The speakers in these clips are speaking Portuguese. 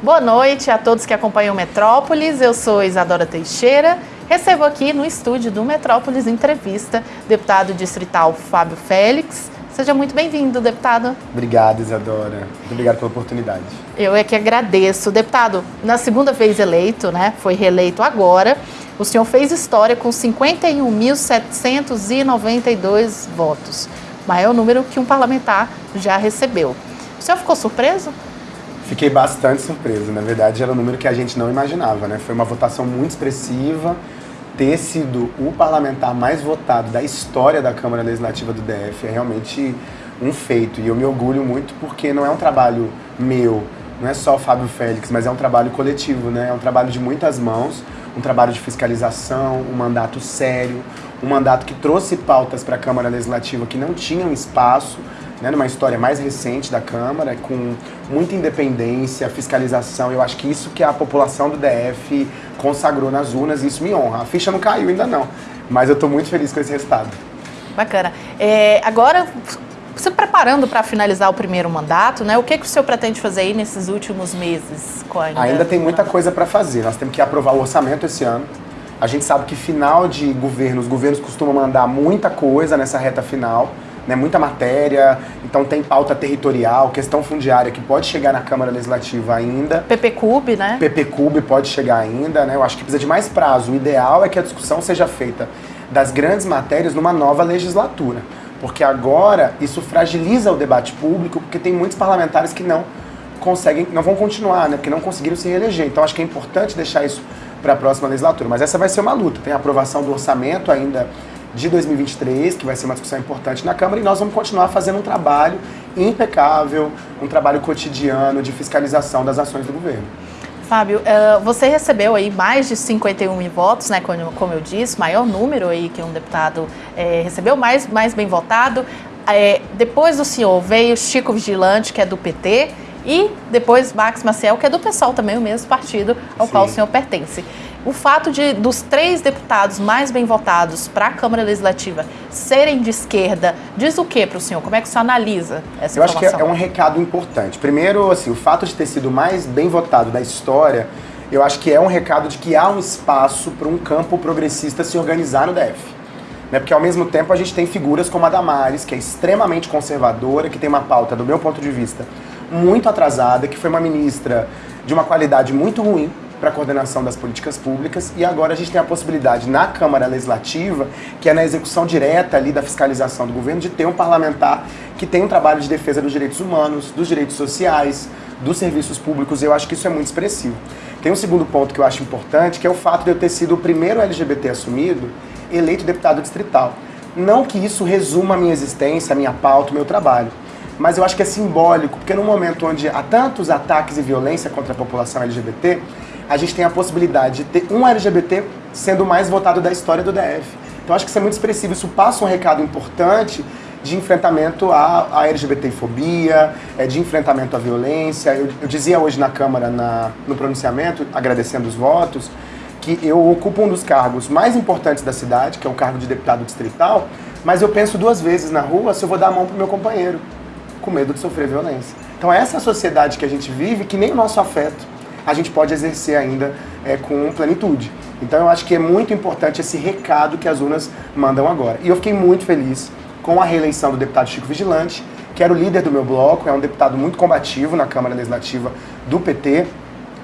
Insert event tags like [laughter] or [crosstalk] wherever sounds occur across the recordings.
Boa noite a todos que acompanham Metrópolis. Eu sou Isadora Teixeira. Recebo aqui no estúdio do Metrópolis Entrevista deputado distrital Fábio Félix. Seja muito bem-vindo, deputado. Obrigado, Isadora. Muito obrigado pela oportunidade. Eu é que agradeço. Deputado, na segunda vez eleito, né, foi reeleito agora, o senhor fez história com 51.792 votos. Maior número que um parlamentar já recebeu. O senhor ficou surpreso? Fiquei bastante surpreso. Na verdade, era um número que a gente não imaginava, né? Foi uma votação muito expressiva. Ter sido o parlamentar mais votado da história da Câmara Legislativa do DF é realmente um feito. E eu me orgulho muito porque não é um trabalho meu, não é só o Fábio Félix, mas é um trabalho coletivo, né? É um trabalho de muitas mãos, um trabalho de fiscalização, um mandato sério, um mandato que trouxe pautas para a Câmara Legislativa que não tinham espaço, né, numa história mais recente da Câmara, com muita independência, fiscalização. Eu acho que isso que a população do DF consagrou nas urnas, isso me honra. A ficha não caiu ainda não, mas eu estou muito feliz com esse resultado. Bacana. É, agora, se preparando para finalizar o primeiro mandato, né? O que, que o senhor pretende fazer aí nesses últimos meses? Ainda, ainda tem muita coisa para fazer. Nós temos que aprovar o orçamento esse ano. A gente sabe que final de governo, os governos costumam mandar muita coisa nessa reta final né, muita matéria, então tem pauta territorial, questão fundiária que pode chegar na Câmara Legislativa ainda. PPCUB, né? PPCUB pode chegar ainda, né? Eu acho que precisa de mais prazo. O ideal é que a discussão seja feita das grandes matérias numa nova legislatura, porque agora isso fragiliza o debate público, porque tem muitos parlamentares que não conseguem, não vão continuar, né? Porque não conseguiram se reeleger. Então acho que é importante deixar isso para a próxima legislatura. Mas essa vai ser uma luta. Tem a aprovação do orçamento ainda de 2023, que vai ser uma discussão importante na Câmara, e nós vamos continuar fazendo um trabalho impecável, um trabalho cotidiano de fiscalização das ações do governo. Fábio, eh, você recebeu aí mais de 51 mil votos, né, como eu disse, maior número aí que um deputado é, recebeu, mais, mais bem votado. É, depois do senhor veio Chico Vigilante, que é do PT, e depois Max Maciel, que é do PSOL também, o mesmo partido ao Sim. qual o senhor pertence. O fato de dos três deputados mais bem votados para a Câmara Legislativa serem de esquerda, diz o que para o senhor? Como é que o senhor analisa essa Eu informação? acho que é, um recado importante. Primeiro, assim, o fato de ter sido mais bem votado da história, eu acho que é um recado de que há um espaço para um campo progressista se organizar no DF. Né? Porque ao mesmo tempo a gente tem figuras como a Damares, que é extremamente conservadora, que tem uma pauta, do meu ponto de vista, muito atrasada, que foi uma ministra de uma qualidade muito ruim, para a coordenação das políticas públicas e agora a gente tem a possibilidade na Câmara Legislativa, que é na execução direta ali da fiscalização do governo, de ter um parlamentar que tem um trabalho de defesa dos direitos humanos, dos direitos sociais, dos serviços públicos, e eu acho que isso é muito expressivo. Tem um segundo ponto que eu acho importante, que é o fato de eu ter sido o primeiro LGBT assumido eleito deputado distrital. Não que isso resuma a minha existência, a minha pauta, o meu trabalho, mas eu acho que é simbólico, porque no momento onde há tantos ataques e violência contra a população LGBT, a gente tem a possibilidade de ter um LGBT sendo o mais votado da história do DF. Então acho que isso é muito expressivo, isso passa um recado importante de enfrentamento à, à LGBTfobia, é, de enfrentamento à violência. Eu, eu dizia hoje na Câmara, na, no pronunciamento, agradecendo os votos, que eu ocupo um dos cargos mais importantes da cidade, que é o cargo de deputado distrital, mas eu penso duas vezes na rua se eu vou dar a mão para o meu companheiro, com medo de sofrer violência. Então essa é a sociedade que a gente vive, que nem o nosso afeto a gente pode exercer ainda é, com plenitude. Então eu acho que é muito importante esse recado que as urnas mandam agora. E eu fiquei muito feliz com a reeleição do deputado Chico Vigilante, que era o líder do meu bloco, é um deputado muito combativo na Câmara Legislativa do PT.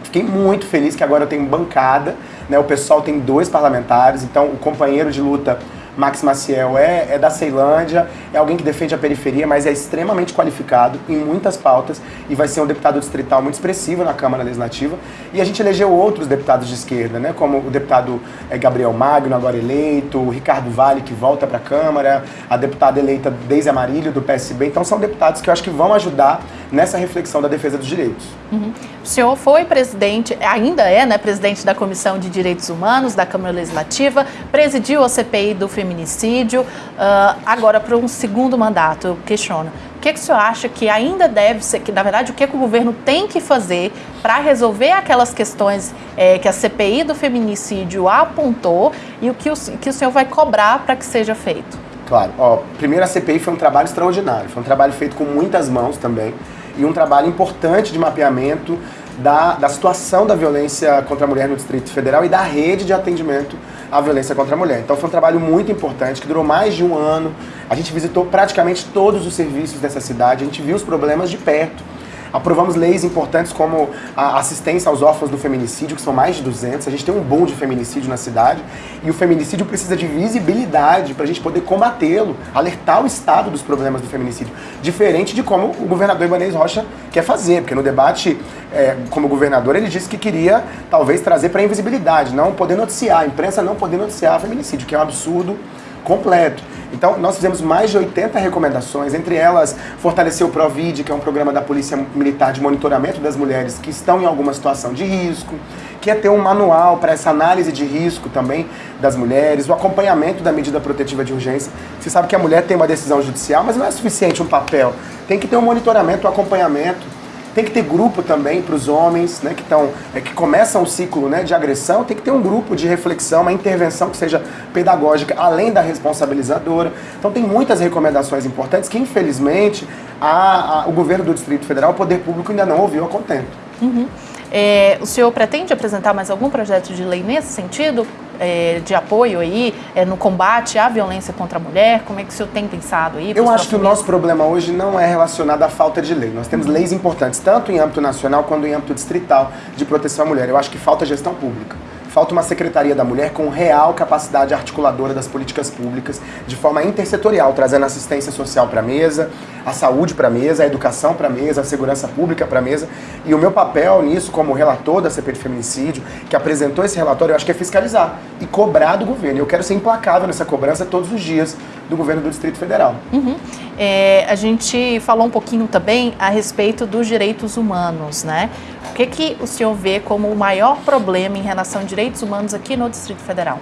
Fiquei muito feliz que agora eu tenho bancada, né? o pessoal tem dois parlamentares, então o companheiro de luta Max Maciel é, é da Ceilândia, é alguém que defende a periferia, mas é extremamente qualificado em muitas pautas e vai ser um deputado distrital muito expressivo na Câmara Legislativa. E a gente elegeu outros deputados de esquerda, né, como o deputado é, Gabriel Magno, agora eleito, o Ricardo Vale, que volta para a Câmara, a deputada eleita Deise Amarílio, do PSB. Então são deputados que eu acho que vão ajudar nessa reflexão da defesa dos direitos. Uhum. O senhor foi presidente, ainda é, né, presidente da Comissão de Direitos Humanos da Câmara Legislativa, presidiu a CPI do feminicídio, uh, agora para um segundo mandato, eu questiono. O que, que o senhor acha que ainda deve ser, que na verdade o que, que o governo tem que fazer para resolver aquelas questões é, que a CPI do feminicídio apontou e o que o, que o senhor vai cobrar para que seja feito? Claro, ó, primeiro a CPI foi um trabalho extraordinário, foi um trabalho feito com muitas mãos também e um trabalho importante de mapeamento da, da situação da violência contra a mulher no Distrito Federal e da rede de atendimento à violência contra a mulher. Então foi um trabalho muito importante, que durou mais de um ano. A gente visitou praticamente todos os serviços dessa cidade, a gente viu os problemas de perto Aprovamos leis importantes como a assistência aos órfãos do feminicídio, que são mais de 200. A gente tem um boom de feminicídio na cidade e o feminicídio precisa de visibilidade para a gente poder combatê-lo, alertar o Estado dos problemas do feminicídio. Diferente de como o governador Ibanez Rocha quer fazer, porque no debate, é, como governador, ele disse que queria talvez trazer para invisibilidade, não poder noticiar, a imprensa não poder noticiar feminicídio, que é um absurdo completo. Então, nós fizemos mais de 80 recomendações, entre elas fortalecer o PROVID, que é um programa da Polícia Militar de monitoramento das mulheres que estão em alguma situação de risco, que é ter um manual para essa análise de risco também das mulheres, o acompanhamento da medida protetiva de urgência. Você sabe que a mulher tem uma decisão judicial, mas não é suficiente um papel. Tem que ter um monitoramento, um acompanhamento tem que ter grupo também para os homens, né, que, tão, é, que começam o ciclo né, de agressão, tem que ter um grupo de reflexão, uma intervenção que seja pedagógica, além da responsabilizadora. Então tem muitas recomendações importantes que, infelizmente, a, a, o governo do Distrito Federal, o poder público, ainda não ouviu a contento. Uhum. É, o senhor pretende apresentar mais algum projeto de lei nesse sentido? É, de apoio aí é, no combate à violência contra a mulher? Como é que o senhor tem pensado aí? Eu acho que o nosso problema hoje não é relacionado à falta de lei. Nós temos uhum. leis importantes, tanto em âmbito nacional quanto em âmbito distrital de proteção à mulher. Eu acho que falta gestão pública. Falta uma Secretaria da Mulher com real capacidade articuladora das políticas públicas, de forma intersetorial, trazendo assistência social para a mesa, a saúde para a mesa, a educação para a mesa, a segurança pública para a mesa. E o meu papel nisso, como relator da CP de Feminicídio, que apresentou esse relatório, eu acho que é fiscalizar e cobrar do governo. Eu quero ser implacável nessa cobrança todos os dias do governo do Distrito Federal. Uhum. É, a gente falou um pouquinho também a respeito dos direitos humanos, né? O que, que o senhor vê como o maior problema em relação a direitos humanos aqui no Distrito Federal?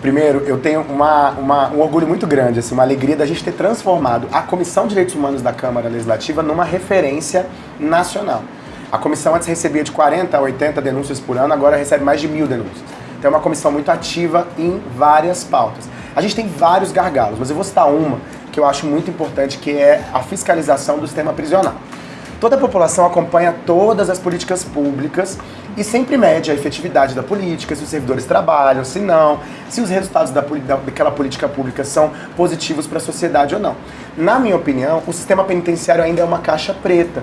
Primeiro, eu tenho uma, uma, um orgulho muito grande, assim, uma alegria da gente ter transformado a Comissão de Direitos Humanos da Câmara Legislativa numa referência nacional. A comissão antes recebia de 40 a 80 denúncias por ano, agora recebe mais de mil denúncias. Então é uma comissão muito ativa em várias pautas. A gente tem vários gargalos, mas eu vou citar uma que eu acho muito importante, que é a fiscalização do sistema prisional. Toda a população acompanha todas as políticas públicas e sempre mede a efetividade da política, se os servidores trabalham, se não, se os resultados da, daquela política pública são positivos para a sociedade ou não. Na minha opinião, o sistema penitenciário ainda é uma caixa preta,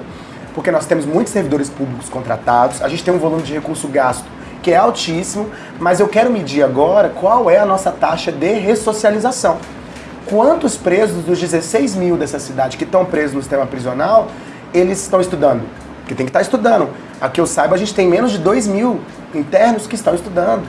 porque nós temos muitos servidores públicos contratados, a gente tem um volume de recurso gasto que é altíssimo, mas eu quero medir agora qual é a nossa taxa de ressocialização. Quantos presos dos 16 mil dessa cidade que estão presos no sistema prisional, eles estão estudando? Porque tem que estar estudando. Aqui eu saiba, a gente tem menos de 2 mil internos que estão estudando.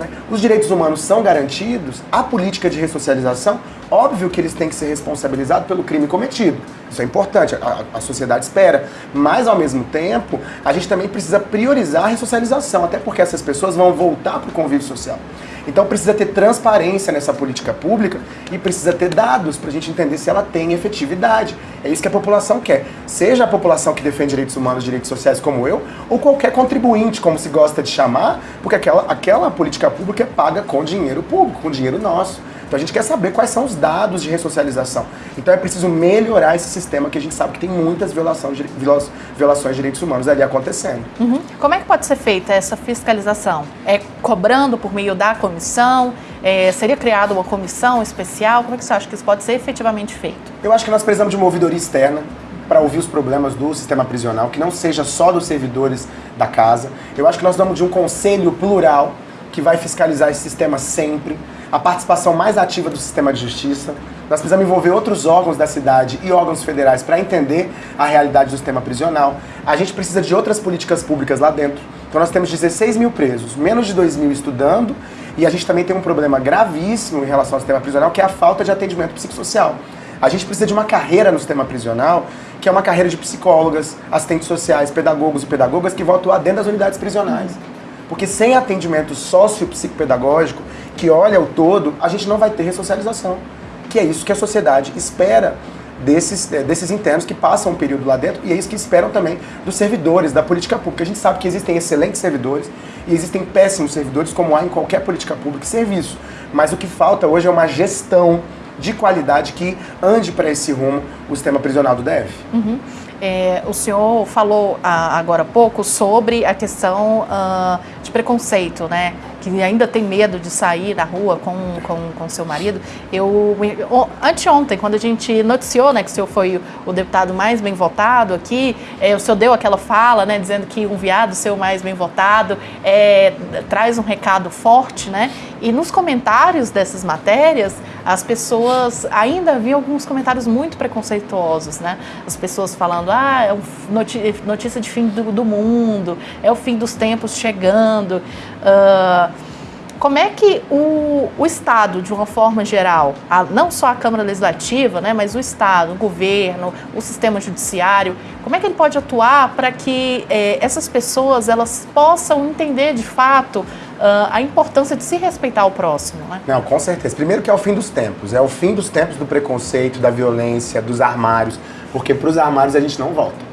Né? Os direitos humanos são garantidos, a política de ressocialização, óbvio que eles têm que ser responsabilizados pelo crime cometido. Isso é importante, a, a, sociedade espera. Mas, ao mesmo tempo, a gente também precisa priorizar a ressocialização, até porque essas pessoas vão voltar para o convívio social. Então precisa ter transparência nessa política pública e precisa ter dados para a gente entender se ela tem efetividade. É isso que a população quer. Seja a população que defende direitos humanos, direitos sociais como eu, ou qualquer contribuinte, como se gosta de chamar, porque aquela, aquela política pública é paga com dinheiro público, com dinheiro nosso. Então a gente quer saber quais são os dados de ressocialização. Então é preciso melhorar esse sistema que a gente sabe que tem muitas violações de, violações de direitos humanos ali acontecendo. Uhum. Como é que pode ser feita essa fiscalização? É cobrando por meio da comissão? É, seria criada uma comissão especial? Como é que você acha que isso pode ser efetivamente feito? Eu acho que nós precisamos de uma ouvidoria externa para ouvir os problemas do sistema prisional, que não seja só dos servidores da casa. Eu acho que nós vamos de um conselho plural que vai fiscalizar esse sistema sempre a participação mais ativa do sistema de justiça. Nós precisamos envolver outros órgãos da cidade e órgãos federais para entender a realidade do sistema prisional. A gente precisa de outras políticas públicas lá dentro. Então nós temos 16 mil presos, menos de 2 mil estudando, e a gente também tem um problema gravíssimo em relação ao sistema prisional, que é a falta de atendimento psicossocial. A gente precisa de uma carreira no sistema prisional, que é uma carreira de psicólogas, assistentes sociais, pedagogos e pedagogas que vão atuar dentro das unidades prisionais. Porque sem atendimento sócio-psicopedagógico, que olha o todo, a gente não vai ter ressocialização. Que é isso que a sociedade espera desses, é, desses internos que passam um período lá dentro e é isso que esperam também dos servidores da política pública. A gente sabe que existem excelentes servidores e existem péssimos servidores, como há em qualquer política pública e serviço. Mas o que falta hoje é uma gestão de qualidade que ande para esse rumo o sistema prisional do DF. Uhum. É, o senhor falou ah, agora há pouco sobre a questão ah, de preconceito, né? Que ainda tem medo de sair na rua com, com, com seu marido. Eu, anteontem, quando a gente noticiou né, que o senhor foi o deputado mais bem votado aqui, é, o senhor deu aquela fala, né? Dizendo que um viado ser o mais bem votado é, traz um recado forte, né? E nos comentários dessas matérias, as pessoas ainda havia alguns comentários muito preconceituosos, né? As pessoas falando, ah, é notícia de fim do, do mundo, é o fim dos tempos chegando. Uh, como é que o, o, Estado, de uma forma geral, a, não só a Câmara Legislativa, né, mas o Estado, o governo, o sistema judiciário, como é que ele pode atuar para que eh, essas pessoas elas possam entender de fato uh, a importância de se respeitar o próximo, né? Não, com certeza. Primeiro que é o fim dos tempos. É o fim dos tempos do preconceito, da violência, dos armários. Porque para os armários a gente não volta.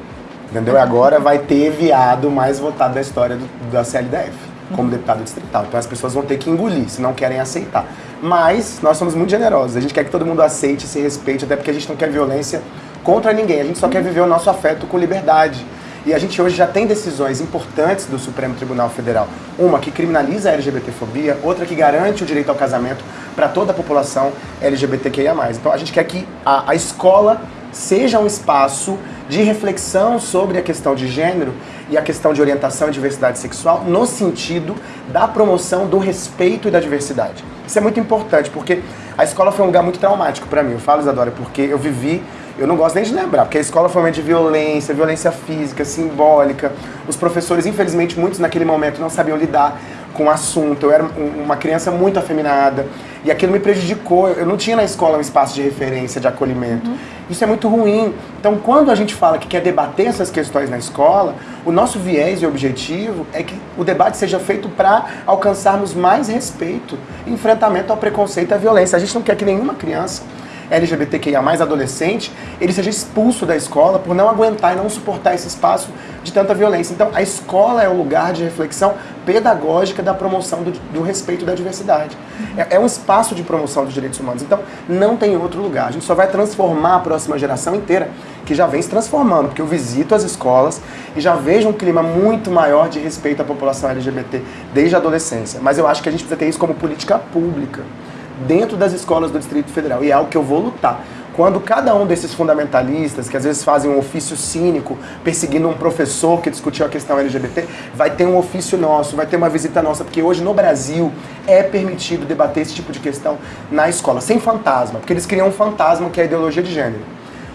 Entendeu? Agora vai ter viado mais votado da história do, da CLDF, como deputado distrital. Então as pessoas vão ter que engolir, se não querem aceitar. Mas nós somos muito generosos. A gente quer que todo mundo aceite, se respeite, até porque a gente não quer violência contra ninguém. A gente só quer viver o nosso afeto com liberdade. E a gente hoje já tem decisões importantes do Supremo Tribunal Federal. Uma que criminaliza a LGBTfobia, outra que garante o direito ao casamento para toda a população LGBTQIA+. Então a gente quer que a, a escola seja um espaço de reflexão sobre a questão de gênero e a questão de orientação e diversidade sexual no sentido da promoção do respeito e da diversidade. Isso é muito importante, porque a escola foi um lugar muito traumático para mim. Eu falo, Isadora, porque eu vivi eu não gosto nem de lembrar, porque a escola foi um momento de violência, violência física, simbólica. Os professores, infelizmente, muitos naquele momento não sabiam lidar com o assunto. Eu era uma criança muito afeminada e aquilo me prejudicou. Eu não tinha na escola um espaço de referência, de acolhimento. Uhum. Isso é muito ruim. Então, quando a gente fala que quer debater essas questões na escola, o nosso viés e objetivo é que o debate seja feito para alcançarmos mais respeito, enfrentamento ao preconceito e à violência. A gente não quer que nenhuma criança LGBTQIA+, adolescente, ele seja expulso da escola por não aguentar e não suportar esse espaço de tanta violência. Então, a escola é o lugar de reflexão pedagógica da promoção do, do respeito da diversidade. É, é, um espaço de promoção dos direitos humanos. Então, não tem outro lugar. A gente só vai transformar a próxima geração inteira, que já vem se transformando, porque eu visito as escolas e já vejo um clima muito maior de respeito à população LGBT desde a adolescência. Mas eu acho que a gente precisa ter isso como política pública dentro das escolas do Distrito Federal. E é algo que eu vou lutar. Quando cada um desses fundamentalistas, que às vezes fazem um ofício cínico, perseguindo um professor que discutiu a questão LGBT, vai ter um ofício nosso, vai ter uma visita nossa, porque hoje no Brasil é permitido debater esse tipo de questão na escola, sem fantasma, porque eles criam um fantasma que é a ideologia de gênero.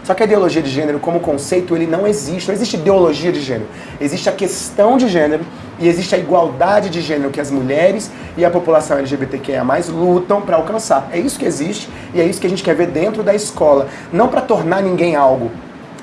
Só que a ideologia de gênero, como conceito, ele não existe. Não existe ideologia de gênero. Existe a questão de gênero e existe a igualdade de gênero que as mulheres e a população LGBTQIA+, lutam para alcançar. É isso que existe e é isso que a gente quer ver dentro da escola. Não para tornar ninguém algo,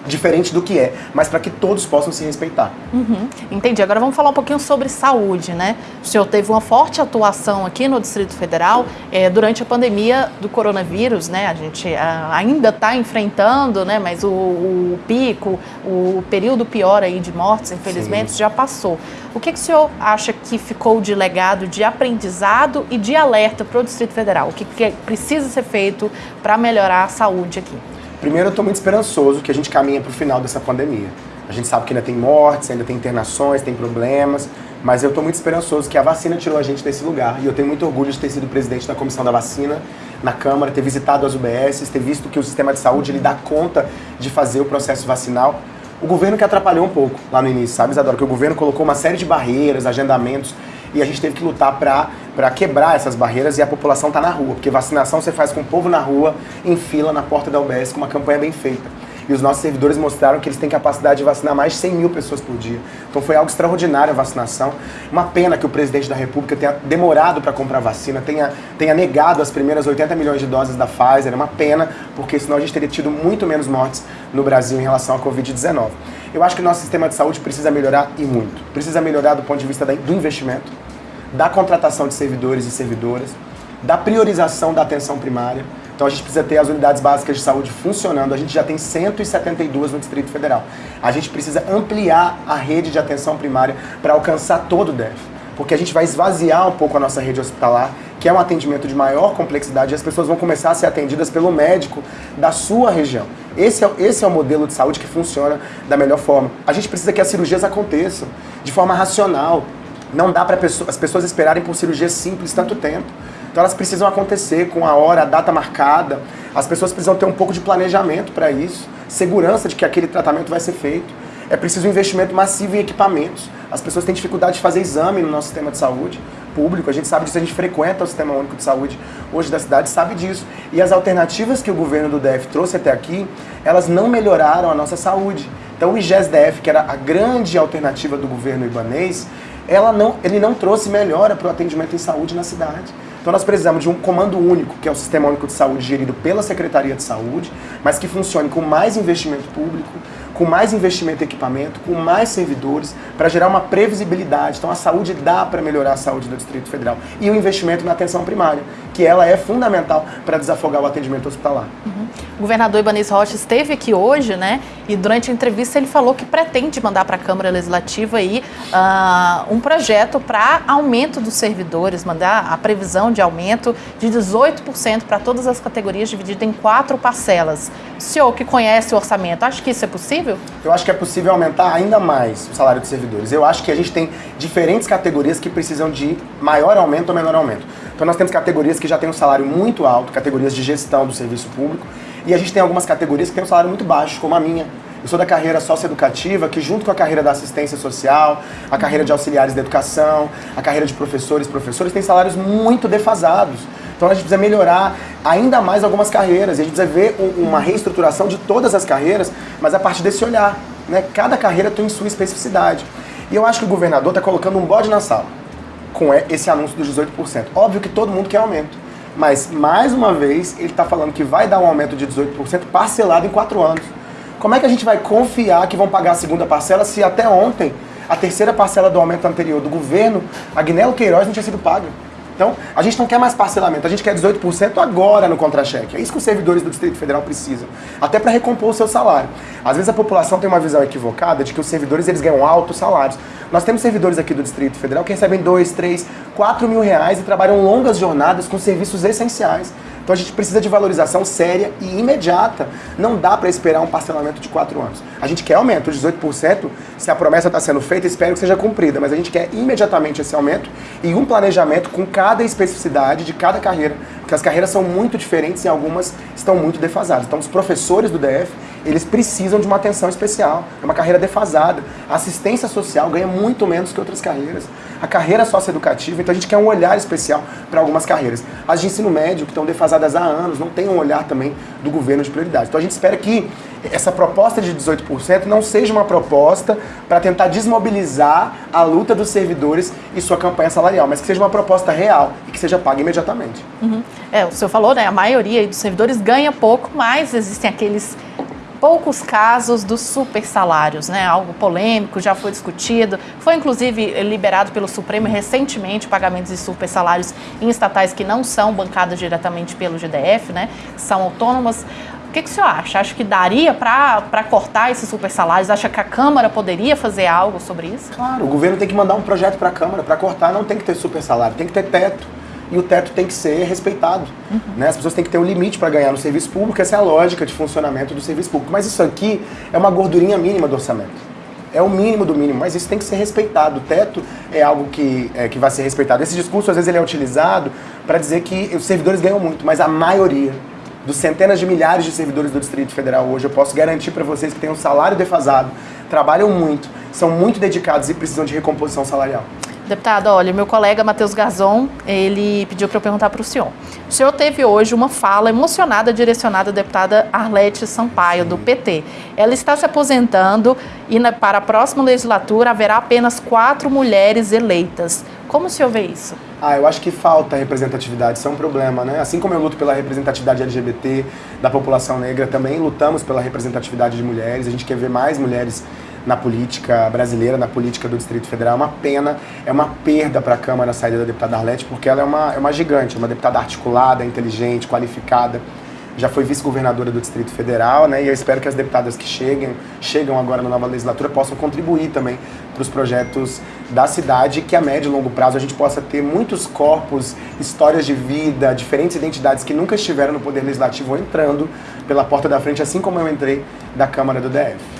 diferente do que é, mas para que todos possam se respeitar. Uhum, entendi. Agora vamos falar um pouquinho sobre saúde, né? O senhor teve uma forte atuação aqui no Distrito Federal é, durante a pandemia do coronavírus, né? A gente a, ainda está enfrentando, né? Mas o, o, pico, o período pior aí de mortes, infelizmente, Sim. já passou. O que, que o senhor acha que ficou de legado de aprendizado e de alerta para o Distrito Federal? O que, que precisa ser feito para melhorar a saúde aqui? Primeiro, eu estou muito esperançoso que a gente caminha para o final dessa pandemia. A gente sabe que ainda tem mortes, ainda tem internações, tem problemas, mas eu estou muito esperançoso que a vacina tirou a gente desse lugar. E eu tenho muito orgulho de ter sido presidente da comissão da vacina na Câmara, ter visitado as UBSs, ter visto que o sistema de saúde ele dá conta de fazer o processo vacinal. O governo que atrapalhou um pouco lá no início, sabe, Isadora? Que o governo colocou uma série de barreiras, agendamentos, e a gente teve que lutar para quebrar essas barreiras e a população tá na rua, porque vacinação você faz com o povo na rua, em fila, na porta da UBS, com uma campanha bem feita. E os nossos servidores mostraram que eles têm capacidade de vacinar mais de 100 mil pessoas por dia. Então foi algo extraordinário a vacinação. Uma pena que o presidente da República tenha demorado para comprar vacina, tenha, tenha negado as primeiras 80 milhões de doses da Pfizer. É uma pena, porque senão a gente teria tido muito menos mortes no Brasil em relação à Covid-19. Eu acho que o nosso sistema de saúde precisa melhorar e muito. Precisa melhorar do ponto de vista do investimento, da contratação de servidores e servidoras, da priorização da atenção primária. Então a gente precisa ter as unidades básicas de saúde funcionando. A gente já tem 172 no Distrito Federal. A gente precisa ampliar a rede de atenção primária para alcançar todo o DEF. Porque a gente vai esvaziar um pouco a nossa rede hospitalar que é um atendimento de maior complexidade, as pessoas vão começar a ser atendidas pelo médico da sua região. Esse é, esse é o modelo de saúde que funciona da melhor forma. A gente precisa que as cirurgias aconteçam de forma racional. Não dá para as pessoas esperarem por cirurgias simples tanto tempo. Então elas precisam acontecer com a hora, a data marcada. As pessoas precisam ter um pouco de planejamento para isso, segurança de que aquele tratamento vai ser feito. É preciso um investimento massivo em equipamentos. As pessoas têm dificuldade de fazer exame no nosso sistema de saúde público. A gente sabe disso, a gente frequenta o Sistema Único de Saúde hoje da cidade, sabe disso. E as alternativas que o governo do DF trouxe até aqui, elas não melhoraram a nossa saúde. Então o IGES-DF, que era a grande alternativa do governo ibanês, ela não, ele não trouxe melhora para o atendimento em saúde na cidade. Então nós precisamos de um comando único, que é o Sistema Único de Saúde gerido pela Secretaria de Saúde, mas que funcione com mais investimento público, com mais investimento em equipamento, com mais servidores, para gerar uma previsibilidade. Então a saúde dá para melhorar a saúde do Distrito Federal. E o investimento na atenção primária, que ela é fundamental para desafogar o atendimento hospitalar. Uhum. O governador Ibanez Rocha esteve aqui hoje, né? E durante a entrevista ele falou que pretende mandar para a Câmara Legislativa aí uh, um projeto para aumento dos servidores, mandar a previsão de aumento de 18% para todas as categorias, dividido em quatro parcelas. O senhor que conhece o orçamento, acha que isso é possível? Eu acho que é possível aumentar ainda mais o salário dos servidores. Eu acho que a gente tem diferentes categorias que precisam de maior aumento ou menor aumento. Então nós temos categorias que já têm um salário muito alto, categorias de gestão do serviço público, e a gente tem algumas categorias que têm um salário muito baixo, como a minha. Eu sou da carreira socioeducativa, que junto com a carreira da assistência social, a carreira de auxiliares da educação, a carreira de professores, professores, tem salários muito defasados. Então a gente precisa melhorar ainda mais algumas carreiras. E a gente precisa ver uma reestruturação de todas as carreiras, mas a partir desse olhar. Né? Cada carreira tem sua especificidade. E eu acho que o governador está colocando um bode na sala com esse anúncio dos 18%. Óbvio que todo mundo quer aumento. Mas, mais uma vez, ele está falando que vai dar um aumento de 18% parcelado em quatro anos. Como é que a gente vai confiar que vão pagar a segunda parcela se até ontem a terceira parcela do aumento anterior do governo, Agnello Queiroz, não tinha sido paga? Então, a gente não quer mais parcelamento, a gente quer 18% agora no contra-cheque. É isso que os servidores do Distrito Federal precisam, até para recompor o seu salário. Às vezes a população tem uma visão equivocada de que os servidores eles ganham altos salários. Nós temos servidores aqui do Distrito Federal que recebem 2, 3, 4 mil reais e trabalham longas jornadas com serviços essenciais. Então a gente precisa de valorização séria e imediata. Não dá para esperar um parcelamento de 4 anos. A gente quer aumento de 18%, se a promessa está sendo feita, espero que seja cumprida, mas a gente quer imediatamente esse aumento e um planejamento com cada especificidade de cada carreira, porque as carreiras são muito diferentes e algumas estão muito defasadas. Então os professores do DF eles precisam de uma atenção especial. É uma carreira defasada. A assistência social ganha muito menos que outras carreiras. A carreira socioeducativa, então a gente quer um olhar especial para algumas carreiras. As de ensino médio, que estão defasadas há anos, não tem um olhar também do governo de prioridade. Então a gente espera que essa proposta de 18% não seja uma proposta para tentar desmobilizar a luta dos servidores e sua campanha salarial, mas que seja uma proposta real e que seja paga imediatamente. Uhum. É, o senhor falou, né? A maioria dos servidores ganha pouco, mas existem aqueles poucos casos dos super salários, né? Algo polêmico, já foi discutido. Foi inclusive liberado pelo Supremo recentemente pagamentos de super salários em estatais que não são bancadas diretamente pelo GDF, né? São autônomas. O que, que o senhor acha? Acha que daria para cortar esses super salários? Acha que a Câmara poderia fazer algo sobre isso? Claro, o governo tem que mandar um projeto para a Câmara. Para cortar não tem que ter super salário, tem que ter teto e o teto tem que ser respeitado. Uhum. Né? As pessoas têm que ter um limite para ganhar no serviço público, essa é a lógica de funcionamento do serviço público. Mas isso aqui é uma gordurinha mínima do orçamento. É o mínimo do mínimo, mas isso tem que ser respeitado. O teto é algo que, é, que vai ser respeitado. Esse discurso, às vezes, ele é utilizado para dizer que os servidores ganham muito, mas a maioria dos centenas de milhares de servidores do Distrito Federal hoje, eu posso garantir para vocês que têm um salário defasado, trabalham muito, são muito dedicados e precisam de recomposição salarial. Deputado, olha, meu colega Matheus Gazon, ele pediu para eu perguntar para o senhor. O senhor teve hoje uma fala emocionada direcionada à deputada Arlete Sampaio, do PT. Ela está se aposentando e na, para a próxima legislatura haverá apenas quatro mulheres eleitas. Como o senhor vê isso? Ah, eu acho que falta representatividade, isso é um problema, né? Assim como eu luto pela representatividade LGBT da população negra, também lutamos pela representatividade de mulheres. A gente quer ver mais mulheres na política brasileira, na política do Distrito Federal. É uma pena, é uma perda para a Câmara a saída da deputada Arlete, porque ela é uma, é uma gigante, uma deputada articulada, inteligente, qualificada. já foi vice-governadora do Distrito Federal, né? E eu espero que as deputadas que cheguem, chegam agora na nova legislatura possam contribuir também para os projetos da cidade, que a médio e longo prazo a gente possa ter muitos corpos, histórias de vida, diferentes identidades que nunca estiveram no Poder Legislativo entrando pela porta da frente, assim como eu entrei da Câmara do DF.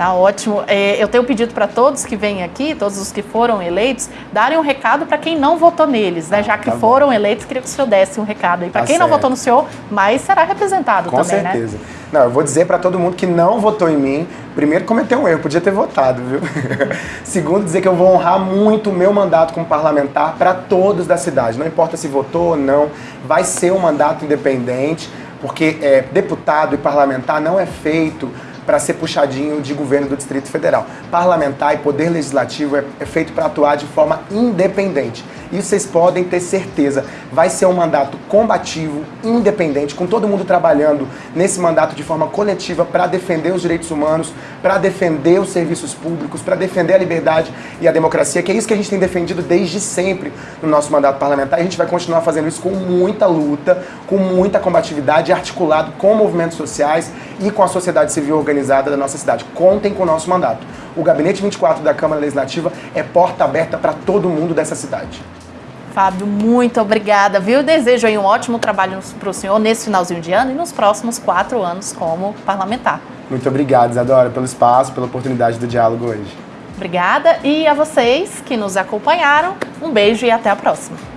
Tá ótimo. É, eu tenho pedido para todos que vêm aqui, todos os que foram eleitos, darem um recado para quem não votou neles, né? Ah, Já que tá foram bom. eleitos, queria que o senhor desse um recado aí. Para tá quem certo. não votou no senhor, mas será representado Com também, né? Com certeza. Não, eu vou dizer para todo mundo que não votou em mim, primeiro cometeu um erro, podia ter votado, viu? [laughs] Segundo, dizer que eu vou honrar muito o meu mandato como parlamentar para todos da cidade. Não importa se votou ou não, vai ser um mandato independente, porque é, deputado e parlamentar não é feito para ser puxadinho de governo do Distrito Federal. Parlamentar e poder legislativo é, é feito para atuar de forma independente. Isso vocês podem ter certeza. Vai ser um mandato combativo, independente, com todo mundo trabalhando nesse mandato de forma coletiva para defender os direitos humanos, para defender os serviços públicos, para defender a liberdade e a democracia, que é isso que a gente tem defendido desde sempre no nosso mandato parlamentar. E a gente vai continuar fazendo isso com muita luta, com muita combatividade, articulado com movimentos sociais e com a sociedade civil organizada da nossa cidade. Contem com o nosso mandato. O Gabinete 24 da Câmara Legislativa é porta aberta para todo mundo dessa cidade. Fábio, muito obrigada, viu? Desejo aí um ótimo trabalho para o senhor nesse finalzinho de ano e nos próximos quatro anos como parlamentar. Muito obrigado, Isadora, pelo espaço, pela oportunidade do diálogo hoje. Obrigada e a vocês que nos acompanharam, um beijo e até a próxima.